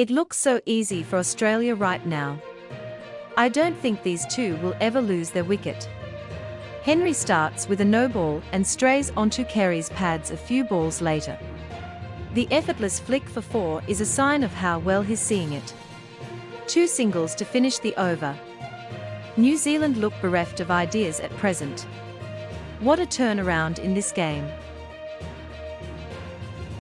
It looks so easy for Australia right now. I don't think these two will ever lose their wicket. Henry starts with a no ball and strays onto Carey's pads a few balls later. The effortless flick for four is a sign of how well he's seeing it. Two singles to finish the over. New Zealand look bereft of ideas at present. What a turnaround in this game.